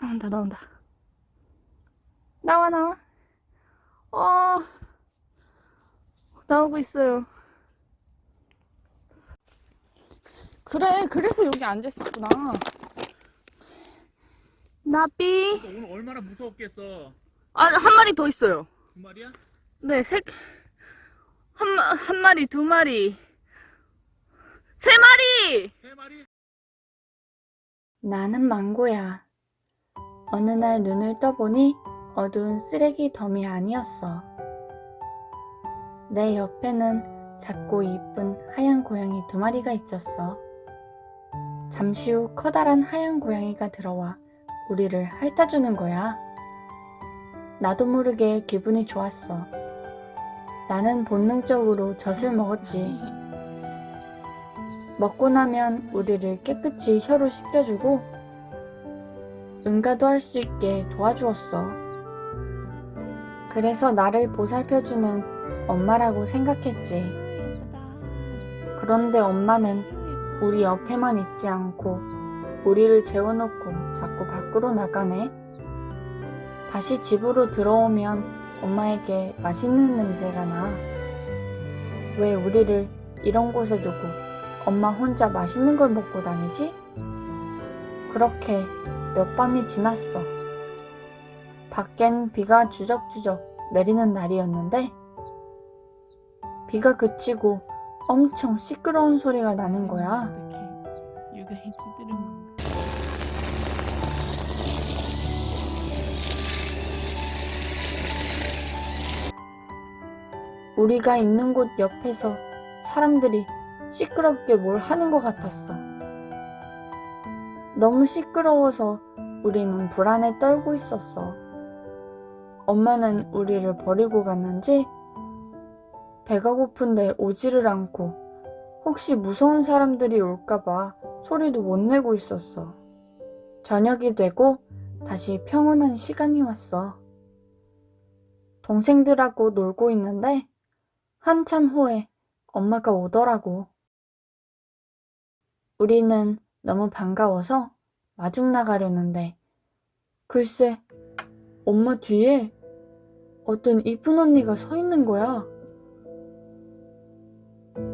나온다 나온다 나와 나와 어 나오고 있어요 그래 그래서 여기 앉아있었구나 나비 오늘 얼마나 무서웠겠어. 아 한 마리 더 있어요 두 마리야? 네, 색, 한, 마- 한 마리, 두 마리, 세 마리! 세 마리? 나는 망고야. 어느 날 눈을 떠보니 어두운 쓰레기 덤이 아니었어. 내 옆에는 작고 이쁜 하얀 고양이 두 마리가 있었어. 잠시 후 커다란 하얀 고양이가 들어와 우리를 핥아주는 거야. 나도 모르게 기분이 좋았어. 나는 본능적으로 젖을 먹었지. 먹고 나면 우리를 깨끗이 혀로 씻겨주고 응가도 할 수 있게 도와주었어. 그래서 나를 보살펴주는 엄마라고 생각했지. 그런데 엄마는 우리 옆에만 있지 않고 우리를 재워놓고 자꾸 밖으로 나가네. 다시 집으로 들어오면 엄마에게 맛있는 냄새가 나. 왜 우리를 이런 곳에 두고 엄마 혼자 맛있는 걸 먹고 다니지? 그렇게 몇 밤이 지났어. 밖엔 비가 주적주적 내리는 날이었는데, 비가 그치고 엄청 시끄러운 소리가 나는 거야. 우리가 있는 곳 옆에서 사람들이 시끄럽게 뭘 하는 것 같았어. 너무 시끄러워서 우리는 불안에 떨고 있었어. 엄마는 우리를 버리고 갔는지 배가 고픈데 오지를 않고 혹시 무서운 사람들이 올까봐 소리도 못 내고 있었어. 저녁이 되고 다시 평온한 시간이 왔어. 동생들하고 놀고 있는데 한참 후에 엄마가 오더라고. 우리는 너무 반가워서 마중 나가려는데 글쎄 엄마 뒤에 어떤 이쁜 언니가 서 있는 거야.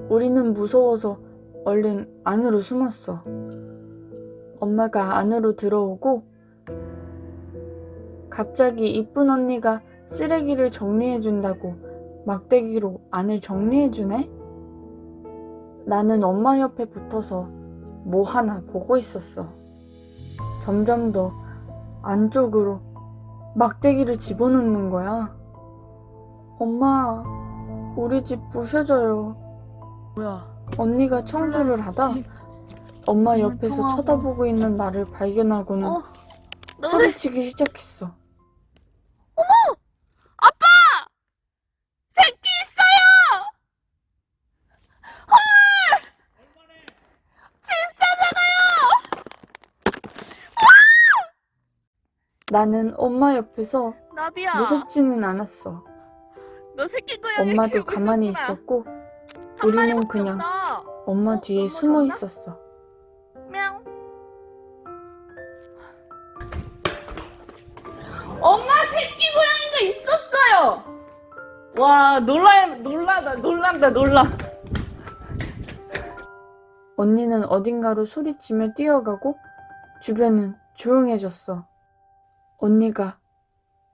우리는 무서워서 얼른 안으로 숨었어. 엄마가 안으로 들어오고 갑자기 이쁜 언니가 쓰레기를 정리해준다고 막대기로 안을 정리해주네? 나는 엄마 옆에 붙어서 뭐 하나 보고 있었어. 점점 더 안쪽으로 막대기를 집어넣는 거야. 엄마, 우리 집 부셔져요. 뭐야? 언니가 청소를 하다 엄마 옆에서. 쳐다보고 있는 나를 발견하고는 어, 소리치기 시작했어. 새끼 있어요! 나는 엄마 옆에서 나비야. 무섭지는 않았어. 너 새끼 고양이 엄마도 가만히 있었구나. 있었고 우리는 그냥 없다. 엄마 어? 뒤에 숨어 없나? 있었어. 명. 엄마 새끼 고양이가 있었어요. 와 놀라 놀라다 놀란다 놀라. 언니는 어딘가로 소리치며 뛰어가고 주변은 조용해졌어. 언니가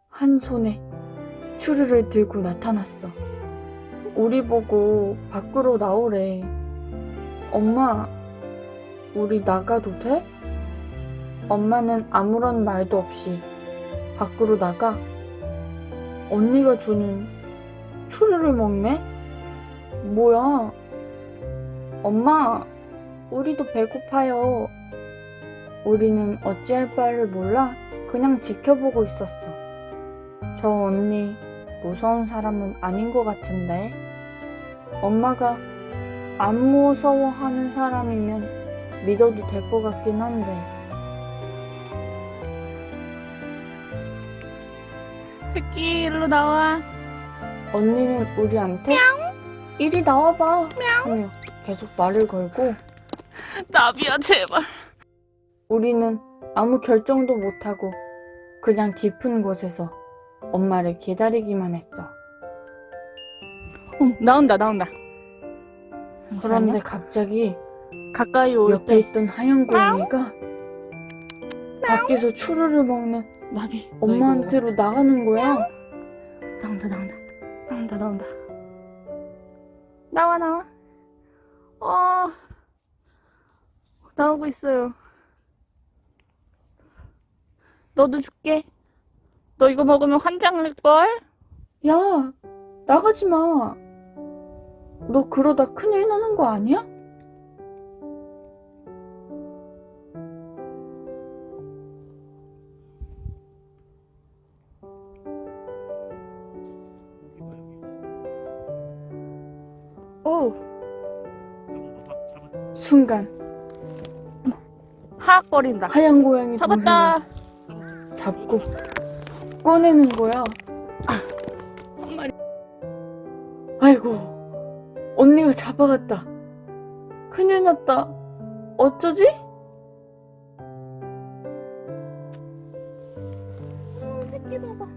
한 손에 추르를 들고 나타났어. 우리 보고 밖으로 나오래. 엄마, 우리 나가도 돼? 엄마는 아무런 말도 없이 밖으로 나가 언니가 주는 추르를 먹네? 뭐야? 엄마, 우리도 배고파요. 우리는 어찌할 바를 몰라 그냥 지켜보고 있었어. 저 언니 무서운 사람은 아닌 것 같은데. 엄마가 안 무서워하는 사람이면 믿어도 될 것 같긴 한데. 새끼 일로 나와. 언니는 우리한테 이리 나와봐 하며 계속 말을 걸고 나비야 제발. 우리는 아무 결정도 못하고 그냥 깊은 곳에서 엄마를 기다리기만 했어. 어, 나온다 나온다. 그런데 갑자기 가까이 올 옆에 때. 있던 하얀 고양이가 밖에서 추루를 먹는 나비 엄마한테로 나가는 거야. 나온다 나온다. 나온다 나온다. 나와 나와. 어 나오고 있어요 너도 줄게 너 이거 먹으면 환장할걸? 야, 나가지 마. 너 그러다 큰일 나는 거 아니야? 오 순간 하악거린다 하얀 고양이 잡았다 동생을 잡고 꺼내는 거야. 아이고 언니가 잡아갔다. 큰일 났다. 어쩌지? 어, 새끼 봐봐.